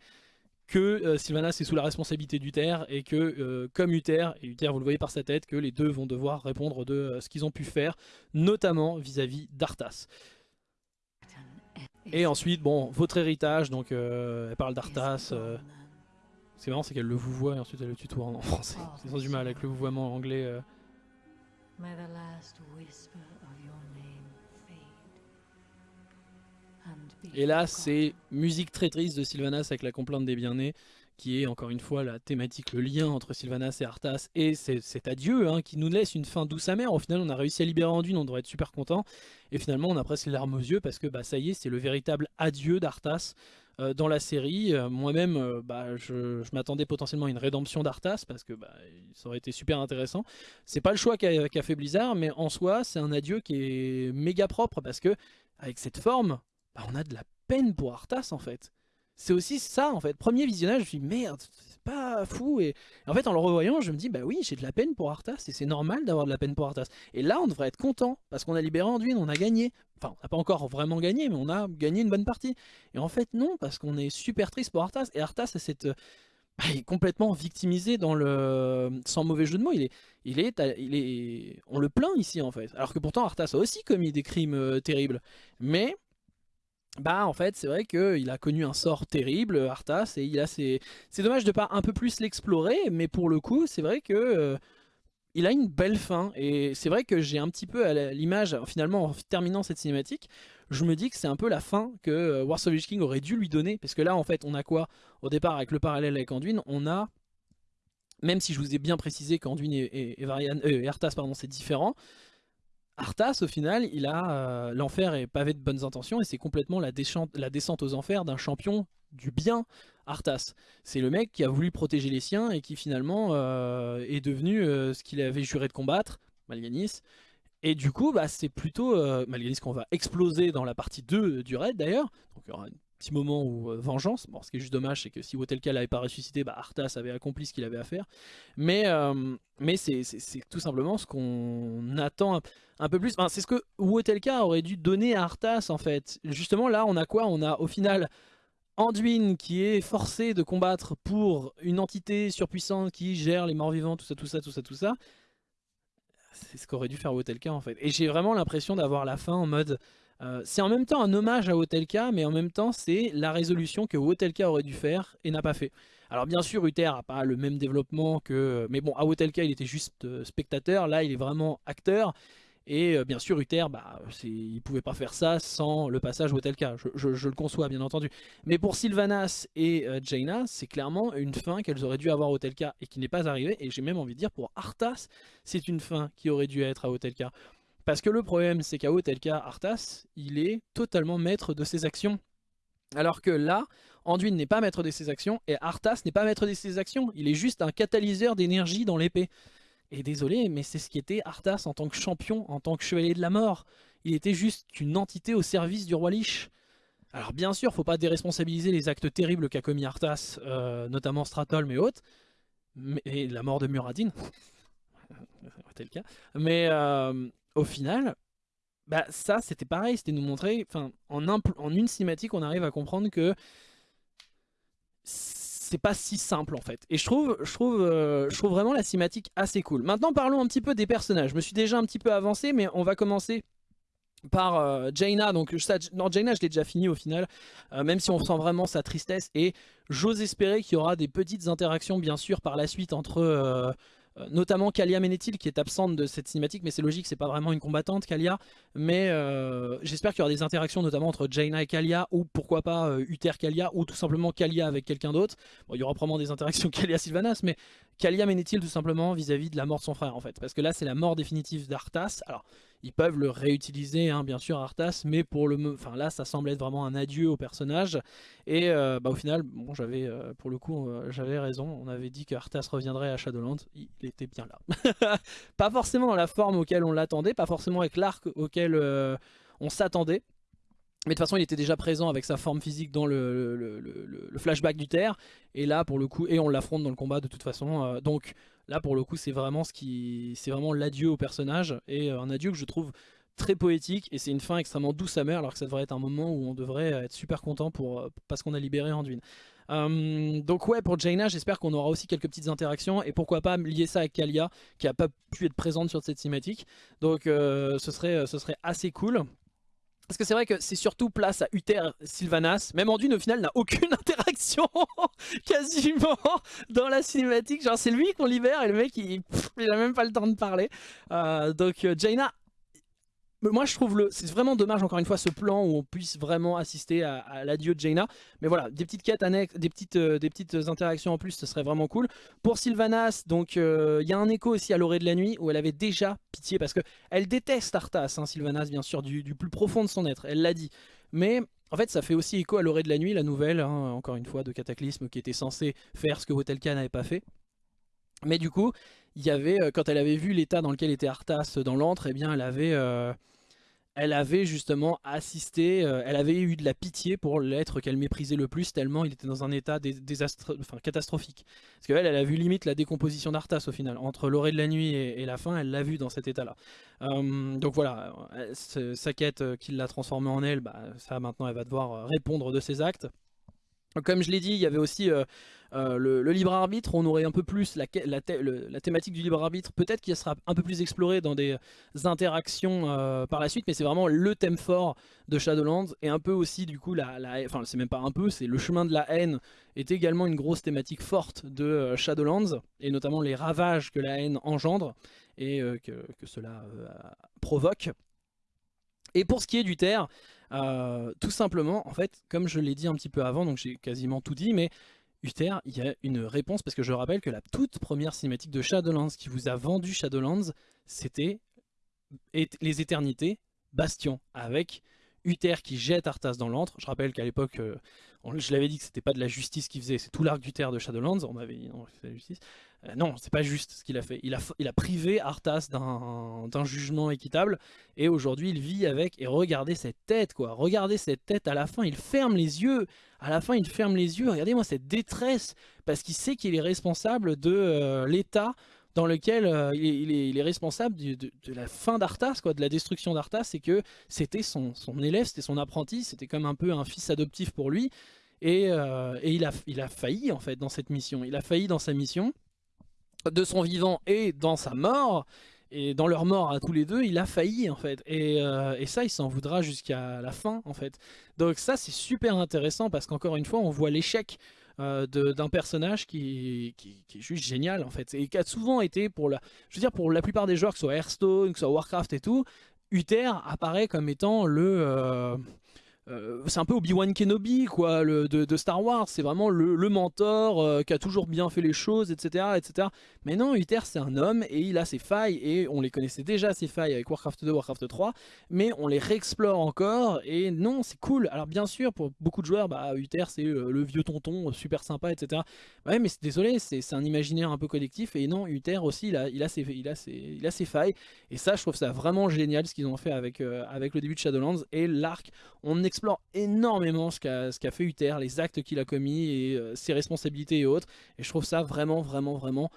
Speaker 5: que euh, Sylvanas est sous la responsabilité d'Uther et que euh, comme Uther, et Uther vous le voyez par sa tête, que les deux vont devoir répondre de euh, ce qu'ils ont pu faire, notamment vis-à-vis d'Arthas. Et ensuite, bon, votre héritage, donc elle parle d'Arthas, c'est marrant, c'est qu'elle le voit et ensuite elle le tutoie en, [LAUGHS] français. C'est du mal avec le vouvoiement anglais. Et là, c'est musique très triste de Sylvanas avec la complainte des bien-nés, qui est encore une fois la thématique, le lien entre Sylvanas et Arthas, et cet adieu hein, qui nous laisse une fin douce amère. Au final, on a réussi à libérer Anduin, on devrait être super content, et finalement, on a presque les larmes aux yeux parce que bah, ça y est, c'est le véritable adieu d'Arthas. Euh, dans la série. Euh, moi-même, euh, bah, je, m'attendais potentiellement à une rédemption d'Arthas parce que bah, ça aurait été super intéressant. C'est pas le choix qu'a fait Blizzard, mais en soi, c'est un adieu qui est méga propre parce que avec cette forme, bah, on a de la peine pour Arthas en fait. C'est aussi ça en fait. Premier visionnage, je me suis merde, pas fou. Et en fait, en le revoyant, je me dis, bah oui, j'ai de la peine pour Arthas, et c'est normal d'avoir de la peine pour Arthas. Et là, on devrait être content, parce qu'on a libéré Anduin, on a gagné. Enfin, on n'a pas encore vraiment gagné, mais on a gagné une bonne partie. Et en fait, non, parce qu'on est super triste pour Arthas, et Arthas, cette... Bah, il est complètement victimisé dans le sans mauvais jeu de mots il est il est il est on le plaint ici en fait alors que pourtant Arthas a aussi commis des crimes euh, terribles mais bah en fait c'est vrai qu'il a connu un sort terrible Arthas et il a C'est dommage de pas un peu plus l'explorer mais pour le coup c'est vrai que euh, il a une belle fin. Et c'est vrai que j'ai un petit peu à l'image finalement en terminant cette cinématique je me dis que c'est un peu la fin que euh, War of King aurait dû lui donner. Parce que là en fait on a quoi? Au départ avec le parallèle avec Anduin on a même si je vous ai bien précisé qu'Anduin et, et, euh, Arthas c'est différent Arthas, au final, il a euh, l'enfer est pavé de bonnes intentions et c'est complètement la, descente aux enfers d'un champion du bien, Arthas. C'est le mec qui a voulu protéger les siens et qui finalement euh, est devenu euh, ce qu'il avait juré de combattre, Malganis. Et du coup, bah, c'est plutôt Malganis qu'on va exploser dans la partie 2 du raid d'ailleurs. Donc il y aura petit moment où euh, vengeance. Bon, ce qui est juste dommage, c'est que si Wotelka l'avait pas ressuscité, bah, Arthas avait accompli ce qu'il avait à faire. Mais, euh, mais c'est tout simplement ce qu'on attend un, peu plus. Enfin, c'est ce que Wotelka aurait dû donner à Arthas en fait. Justement, là, on a quoi? On a au final Anduin qui est forcé de combattre pour une entité surpuissante qui gère les morts vivants, tout ça, tout ça, tout ça, tout ça. C'est ce qu'aurait dû faire Wotelka en fait. Et j'ai vraiment l'impression d'avoir la fin en mode euh, c'est en même temps un hommage à Hotelka, mais en même temps c'est la résolution que Hotelka aurait dû faire et n'a pas fait. Alors bien sûr Uther n'a pas le même développement que... Mais bon, à Hotelka il était juste euh, spectateur, là il est vraiment acteur. Et euh, bien sûr Uther, bah, il ne pouvait pas faire ça sans le passage Hotelka, je, je, le conçois bien entendu. Mais pour Sylvanas et Jaina, c'est clairement une fin qu'elles auraient dû avoir à Hotelka et qui n'est pas arrivée. Et j'ai même envie de dire pour Arthas, c'est une fin qui aurait dû être à Hotelka. Parce que le problème, c'est qu'à Otelka, Arthas, il est totalement maître de ses actions. Alors que là, Anduin n'est pas maître de ses actions, et Arthas n'est pas maître de ses actions. Il est juste un catalyseur d'énergie dans l'épée. Et désolé, mais c'est ce qui était Arthas en tant que champion, en tant que chevalier de la mort. Il était juste une entité au service du roi Lich. Alors bien sûr, faut pas déresponsabiliser les actes terribles qu'a commis Arthas, euh, notamment Stratholm et autres, et la mort de Muradin, [LAUGHS] le cas. Mais euh, au final, bah ça c'était pareil, c'était nous montrer, enfin en, une cinématique on arrive à comprendre que c'est pas si simple en fait. Et je trouve, je, trouve, euh, je trouve vraiment la cinématique assez cool. Maintenant parlons un petit peu des personnages. Je me suis déjà un petit peu avancé mais on va commencer par euh, Jaina, donc non Jaina je l'ai déjà fini au final, euh, même si on sent vraiment sa tristesse et j'ose espérer qu'il y aura des petites interactions bien sûr par la suite entre notamment Kalia Menethil qui est absente de cette cinématique, mais c'est logique, c'est pas vraiment une combattante Kalia, mais euh, j'espère qu'il y aura des interactions notamment entre Jaina et Kalia, ou pourquoi pas euh, Uther Kalia, ou tout simplement Kalia avec quelqu'un d'autre. Bon, il y aura probablement des interactions [LAUGHS] Kalia-Sylvanas, mais Kalia Menethil tout simplement vis-à-vis -vis de la mort de son frère en fait, parce que là c'est la mort définitive d'Arthas. Alors ils peuvent le réutiliser, hein, bien sûr, Arthas, mais pour le, enfin là, ça semble être vraiment un adieu au personnage. Et euh, bah, au final, bon, j'avais, euh, pour le coup, euh, j'avais raison. On avait dit que Arthas reviendrait à Shadowlands. Il était bien là. [LAUGHS] pas forcément dans la forme auquel on l'attendait, pas forcément avec l'arc auquel on s'attendait. Mais de toute façon, il était déjà présent avec sa forme physique dans le, le, flashback du Terre. Et là, pour le coup, et on l'affronte dans le combat de toute façon. donc Là, pour le coup, c'est vraiment ce qui, c'est vraiment l'adieu au personnage et euh, un adieu que je trouve très poétique et c'est une fin extrêmement douce amère alors que ça devrait être un moment où on devrait être super content pour, euh, parce qu'on a libéré Anduin. Euh, donc ouais pour Jaina j'espère qu'on aura aussi quelques petites interactions et pourquoi pas lier ça à Kalia qui a pas pu être présente sur cette cinématique donc ce, serait, ce serait assez cool parce que c'est vrai que c'est surtout place à Uther Sylvanas. Même Anduin au final n'a aucune [LAUGHS] interaction [LAUGHS] quasiment dans la cinématique. Genre c'est lui qu'on libère et le mec il, il, a même pas le temps de parler. Euh, donc euh, Jaina moi je trouve le c'est vraiment dommage encore une fois ce plan où on puisse vraiment assister à, l'adieu de Jaina mais voilà des petites quêtes annexes des petites euh, des petites interactions en plus ce serait vraiment cool pour Sylvanas donc il y a un écho aussi à l'orée de la nuit où elle avait déjà pitié parce que elle déteste Arthas hein, Sylvanas bien sûr du, plus profond de son être elle l'a dit mais en fait, ça fait aussi écho à l'orée de la nuit, la nouvelle, hein, encore une fois, de Cataclysme, qui était censée faire ce que Wotelka n'avait pas fait. Mais du coup, il y avait, euh, quand elle avait vu l'état dans lequel était Arthas dans l'antre, eh bien, elle avait, elle avait justement assisté, euh, elle avait eu de la pitié pour l'être qu'elle méprisait le plus tellement il était dans un état catastrophique. Parce qu'elle, elle a vu limite la décomposition d'Arthas au final. Entre l'orée de la nuit et, la fin, elle l'a vu dans cet état-là. Euh, donc voilà, euh, sa quête qui l'a transformée en elle, bah, ça maintenant elle va devoir répondre de ses actes. Comme je l'ai dit, il y avait aussi euh, euh, le, libre arbitre, on aurait un peu plus la, thématique du libre arbitre, peut-être qu'il sera un peu plus exploré dans des interactions euh, par la suite, mais c'est vraiment le thème fort de Shadowlands, et un peu aussi du coup, enfin c'est même pas un peu, c'est le chemin de la haine est également une grosse thématique forte de Shadowlands, et notamment les ravages que la haine engendre, et que, cela provoque. Et pour ce qui est du euh, tout simplement, en fait, comme je l'ai dit un petit peu avant, donc j'ai quasiment tout dit, mais Uther, il y a une réponse, parce que je rappelle que la toute première cinématique de Shadowlands qui vous a vendu Shadowlands, c'était les éternités, Bastion, avec Uther qui jette Arthas dans l'antre. Je rappelle qu'à l'époque, euh, je l'avais dit que c'était pas de la justice qu'il faisait, c'est tout l'arc d'Uther de Shadowlands, on m'avait dit non, c'est la justice. Euh, non, c'est pas juste ce qu'il a fait. Il a, il a privé Arthas d'un jugement équitable, et aujourd'hui il vit avec, et regardez cette tête quoi, regardez cette tête, à la fin il ferme les yeux, à la fin il ferme les yeux, regardez-moi cette détresse, parce qu'il sait qu'il est responsable de euh, l'état dans lequel euh, il, est, responsable de, la fin d'Arthas, quoi, de la destruction d'Arthas, c'est que c'était son, élève, c'était son apprenti, c'était comme un peu un fils adoptif pour lui, et, euh, il, a, il a failli en fait dans cette mission, il a failli dans sa mission, de son vivant et dans sa mort, et dans leur mort à tous les deux, il a failli en fait. Et, euh, et ça, il s'en voudra jusqu'à la fin en fait. Donc ça, c'est super intéressant parce qu'encore une fois, on voit l'échec euh, d'un personnage qui, qui, est juste génial en fait et qui a souvent été pour la je veux dire pour la plupart des joueurs que ce soit Hearthstone que ce soit Warcraft et tout Uther apparaît comme étant le euh, c'est un peu Obi-Wan Kenobi quoi, le, de, Star Wars, c'est vraiment le, mentor euh, qui a toujours bien fait les choses, etc. etc. Mais non, Uther c'est un homme et il a ses failles, et on les connaissait déjà ces failles avec Warcraft 2, Warcraft 3, mais on les réexplore encore, et non, c'est cool. Alors bien sûr, pour beaucoup de joueurs, bah, Uther c'est le, vieux tonton, super sympa, etc. Ouais, mais désolé, c'est un imaginaire un peu collectif, et non, Uther aussi, il a, il a, ses, il a, ses, il a ses failles, et ça, je trouve ça vraiment génial ce qu'ils ont fait avec, euh, avec le début de Shadowlands, et l'arc, on explore énormément ce qu'a fait Uther, les actes qu'il a commis et euh, ses responsabilités et autres. Et je trouve ça vraiment, vraiment, vraiment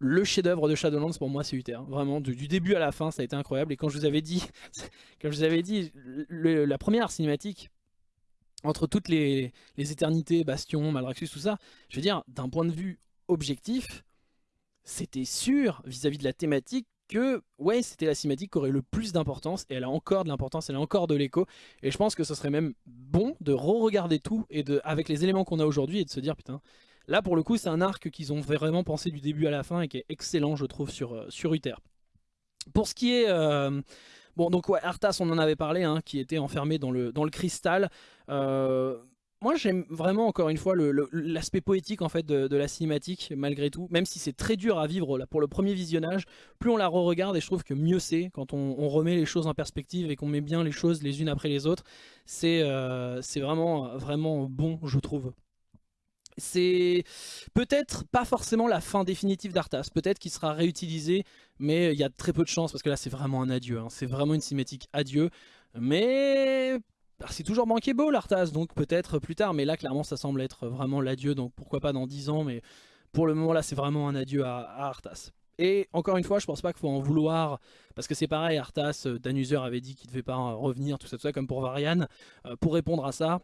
Speaker 5: le chef-d'œuvre de Shadowlands pour moi c'est Uther. Vraiment du, début à la fin ça a été incroyable. Et quand je vous avais dit, [LAUGHS] quand je vous avais dit la première cinématique entre toutes les, les éternités, Bastion, Malraxus, tout ça, je veux dire d'un point de vue objectif, c'était sûr vis-à-vis -vis de la thématique que ouais c'était la cinématique qui aurait le plus d'importance et elle a encore de l'importance, elle a encore de l'écho et je pense que ce serait même bon de re-regarder tout et de avec les éléments qu'on a aujourd'hui et de se dire putain là pour le coup c'est un arc qu'ils ont vraiment pensé du début à la fin et qui est excellent je trouve sur, euh, Uther. Pour ce qui est... Euh, bon donc ouais Arthas on en avait parlé hein, qui était enfermé dans le, dans le cristal euh, moi j'aime vraiment encore une fois l'aspect poétique en fait de, la cinématique malgré tout, même si c'est très dur à vivre là, pour le premier visionnage, plus on la re-regarde et je trouve que mieux c'est quand on, remet les choses en perspective et qu'on met bien les choses les unes après les autres, c'est euh, vraiment, vraiment bon je trouve. C'est peut-être pas forcément la fin définitive d'Arthas, peut-être qu'il sera réutilisé, mais il y a très peu de chance parce que là c'est vraiment un adieu, hein. c'est vraiment une cinématique adieu, mais c'est toujours manqué beau l'Arthas, donc peut-être plus tard, mais là clairement ça semble être vraiment l'adieu, donc pourquoi pas dans 10 ans, mais pour le moment là c'est vraiment un adieu à, Arthas. Et encore une fois, je pense pas qu'il faut en vouloir, parce que c'est pareil, Arthas, euh, Danuser avait dit qu'il devait pas revenir, tout ça, tout ça, comme pour Varian. Euh, pour répondre à ça,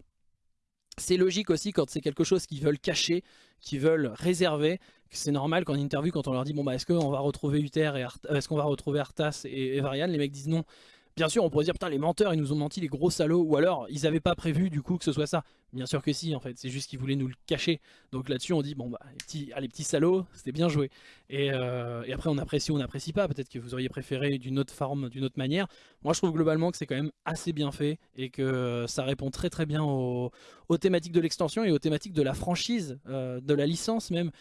Speaker 5: c'est logique aussi quand c'est quelque chose qu'ils veulent cacher, qu'ils veulent réserver, c'est normal qu'en interview, quand on leur dit bon bah est-ce qu'on va retrouver Uther et euh, est-ce qu'on va retrouver Arthas et Varian, les mecs disent non. Bien sûr, on pourrait dire, putain, les menteurs, ils nous ont menti, les gros salauds, ou alors, ils avaient pas prévu, du coup, que ce soit ça. Bien sûr que si, en fait, c'est juste qu'ils voulaient nous le cacher. Donc là-dessus, on dit, bon, bah, les petits, ah, les salauds, c'était bien joué. Euh, et, après, on apprécie ou on n'apprécie pas. Peut-être que vous auriez préféré d'une autre forme, d'une autre manière. Moi, je trouve globalement que c'est quand même assez bien fait et que ça répond très très bien aux, thématiques de l'extension et aux thématiques de la franchise, euh, de la licence même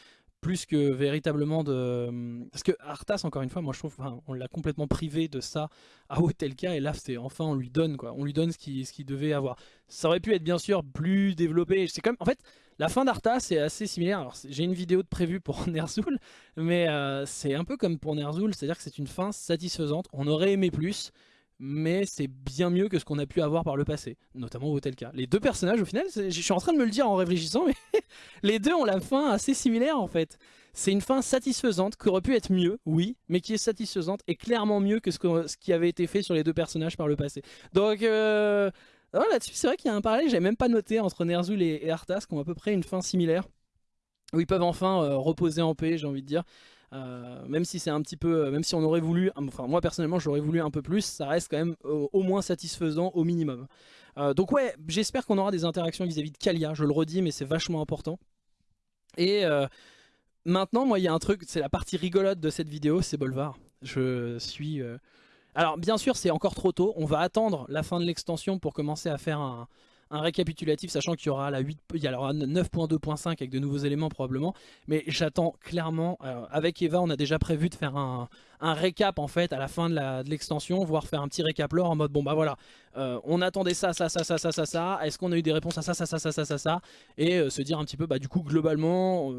Speaker 5: plus que véritablement de... Parce que Arthas, encore une fois, moi je trouve, on l'a complètement privé de ça à Hotelka, et là c'est enfin on lui donne quoi, on lui donne ce qu'il ce devait avoir. Ça aurait pu être bien sûr plus développé, c'est en fait, la fin d'Arthas est assez similaire, alors j'ai une vidéo de prévue pour [LAUGHS] Ner'zhul, mais euh, c'est un peu comme pour Ner'zhul, c'est-à-dire que c'est une fin satisfaisante, on aurait aimé plus, mais c'est bien mieux que ce qu'on a pu avoir par le passé, notamment au cas. Les deux personnages, au final, je suis en train de me le dire en réfléchissant, mais [LAUGHS] les deux ont la fin assez similaire en fait. C'est une fin satisfaisante, qui aurait pu être mieux, oui, mais qui est satisfaisante et clairement mieux que ce, qui avait été fait sur les deux personnages par le passé. Donc euh, là-dessus, c'est vrai qu'il y a un parallèle, j'avais même pas noté entre Ner'zhul et, Arthas, qui ont à peu près une fin similaire, où ils peuvent enfin euh, reposer en paix, j'ai envie de dire. Euh, même si c'est un petit peu, même si on aurait voulu, enfin moi personnellement j'aurais voulu un peu plus, ça reste quand même au moins satisfaisant au minimum. Euh, donc ouais, j'espère qu'on aura des interactions vis-à-vis de Kalia, je le redis mais c'est vachement important. Et euh, maintenant moi il y a un truc, c'est la partie rigolote de cette vidéo, c'est Bolvar. Je suis... Alors bien sûr c'est encore trop tôt, on va attendre la fin de l'extension pour commencer à faire un, un récapitulatif, sachant qu'il y aura la 8, il y aura 9.2.5 avec de nouveaux éléments probablement, mais j'attends clairement, euh, avec Eva on a déjà prévu de faire un, un récap en fait à la fin de l'extension, voire faire un petit récap lore en mode bon bah voilà, euh, on attendait ça, ça, ça, ça, ça, ça, ça, est-ce qu'on a eu des réponses à ça, ça, ça, ça, ça, ça, ça, et euh, se dire un petit peu bah du coup globalement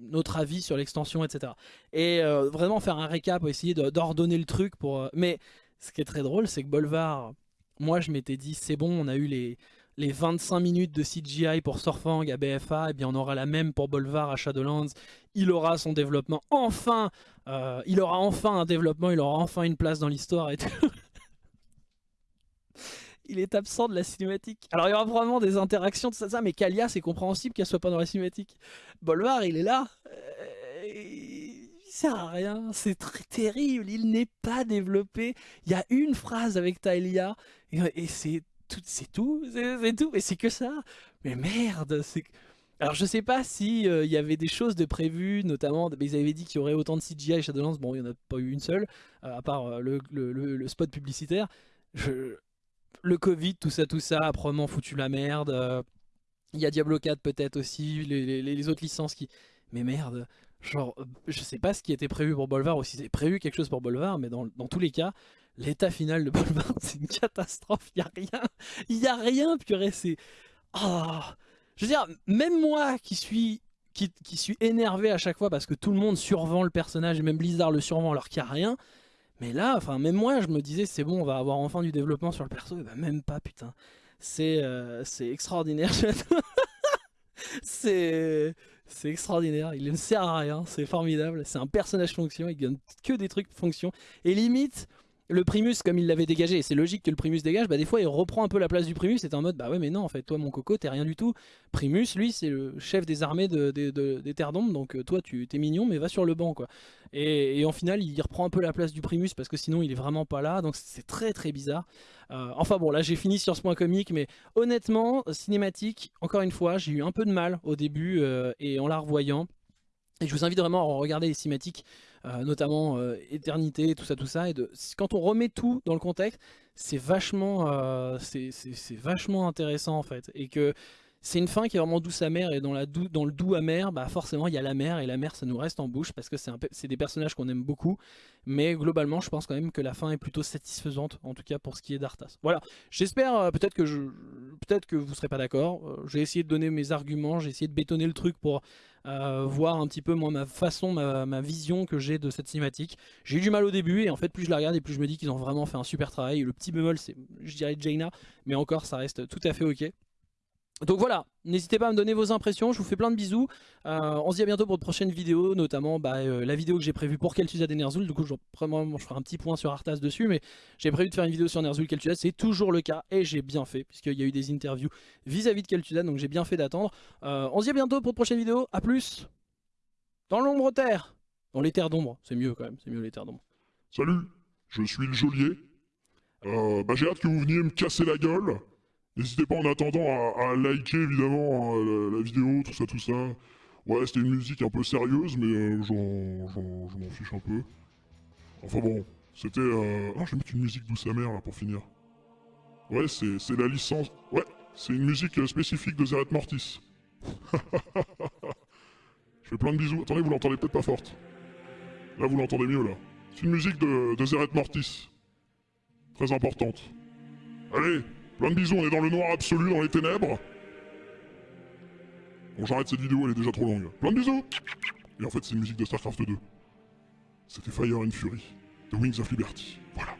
Speaker 5: notre avis sur l'extension etc. Et vraiment faire un récap, essayer d'ordonner le truc pour... mais ce qui est très drôle c'est que Bolvar, moi je m'étais dit c'est bon on a eu les les 25 minutes de CGI pour Sorfang à BFA, et eh bien on aura la même pour Bolvar à Shadowlands. Il aura son développement, enfin euh, Il aura enfin un développement, il aura enfin une place dans l'histoire et [LAUGHS] il est absent de la cinématique. Alors il y aura probablement des interactions, de ça, mais Kalia c'est compréhensible qu'elle soit pas dans la cinématique. Bolvar il est là, euh, il sert à rien, c'est très terrible, il n'est pas développé. Il y a une phrase avec Taelia et c'est c'est tout, c'est tout, et c'est que ça. Mais merde, c'est... Alors je sais pas si euh, il y avait des choses de prévues, notamment, ils avaient dit qu'il y aurait autant de CGI et Shadowlands, bon il n'y en a pas eu une seule, euh, à part euh, le, spot publicitaire. Je... Le Covid, tout ça, tout ça, a probablement foutu la merde. Il y a Diablo 4 peut-être aussi, les, autres licences qui... Mais merde, genre, je sais pas ce qui était prévu pour Bolvar, ou si c'est prévu quelque chose pour Bolvar, mais dans tous les cas, l'état final de Bolvar, c'est une catastrophe. Il n'y a rien. Il n'y a rien, purée. C'est. Oh. Je veux dire, même moi qui suis, qui, suis énervé à chaque fois parce que tout le monde survend le personnage et même Blizzard le survend alors qu'il n'y a rien. Mais là, enfin, même moi, je me disais, c'est bon, on va avoir enfin du développement sur le perso. Et bah, même pas, putain. C'est euh, extraordinaire. [LAUGHS] c'est c'est extraordinaire. Il ne sert à rien, c'est formidable. C'est un personnage fonction, il gagne que des trucs fonction. Et limite, le Primus, comme il l'avait dégagé, et c'est logique que le Primus dégage, bah des fois il reprend un peu la place du Primus. C'est en mode, bah ouais, mais non, en fait, toi mon coco, t'es rien du tout. Primus, lui, c'est le chef des armées de- des Terres d'Ombre, donc euh, toi, tu t'es mignon, mais va sur le banc, quoi. Et, et en final, il reprend un peu la place du Primus parce que sinon, il est vraiment pas là. Donc c'est très très bizarre. Euh, enfin bon, là j'ai fini sur ce point comique, mais honnêtement, cinématique, encore une fois, j'ai eu un peu de mal au début euh, et en la revoyant. Et je vous invite vraiment à regarder les cinématiques, euh, notamment euh, Éternité, tout ça, tout ça. Et quand on remet tout dans le contexte, c'est vachement, euh, vachement intéressant en fait. Et que c'est une fin qui est vraiment douce amère et dans, la dou- dans le doux amer, bah forcément il y a la mer et la mer ça nous reste en bouche parce que c'est des personnages qu'on aime beaucoup. Mais globalement, je pense quand même que la fin est plutôt satisfaisante, en tout cas pour ce qui est d'Arthas. Voilà, j'espère euh, peut-être que je, peut-être que vous serez pas d'accord. Euh, j'ai essayé de donner mes arguments, j'ai essayé de bétonner le truc pour euh, voir un petit peu moi ma façon, ma, ma vision que j'ai de cette cinématique. J'ai eu du mal au début et en fait plus je la regarde et plus je me dis qu'ils ont vraiment fait un super travail. Le petit bémol c'est, je dirais Jaina, mais encore ça reste tout à fait ok. Donc voilà, n'hésitez pas à me donner vos impressions, je vous fais plein de bisous. Euh, on se dit à bientôt pour de prochaines vidéos, notamment bah, euh, la vidéo que j'ai prévue pour Kel'Thuzad et Ner'zhul. Du coup, je, vraiment, je ferai un petit point sur Arthas dessus, mais j'ai prévu de faire une vidéo sur Ner'zhul Kel'Thuzad, c'est toujours le cas et j'ai bien fait, puisqu'il y a eu des interviews vis-à-vis de Kel'Thuzad, donc j'ai bien fait d'attendre. Euh, on se dit à bientôt pour de prochaines vidéos, à plus Dans l'ombre terre Dans les terres d'ombre, c'est mieux quand même, c'est mieux les terres d'ombre.
Speaker 6: Salut, je suis le geôlier. Bah, j'ai hâte que vous veniez me casser la gueule. N'hésitez pas en attendant à, liker évidemment hein, la, vidéo, tout ça, tout ça. Ouais, c'était une musique un peu sérieuse, mais euh, je m'en fiche un peu. Enfin bon, c'était... Euh... Ah, je vais mettre une musique douce amère là pour finir. Ouais, c'est c'est la licence... Ouais, c'est une musique euh, spécifique de Zeret Mortis. [LAUGHS] je fais plein de bisous. Attendez, vous l'entendez peut-être pas forte. Là, vous l'entendez mieux, là. C'est une musique de, de Zeret Mortis. Très importante. Allez, plein de bisous, on est dans le noir absolu, dans les ténèbres. Bon, j'arrête cette vidéo, elle est déjà trop longue. Plein de bisous Et en fait, c'est une musique de StarCraft 2. C'était Fire and Fury, The Wings of Liberty. Voilà.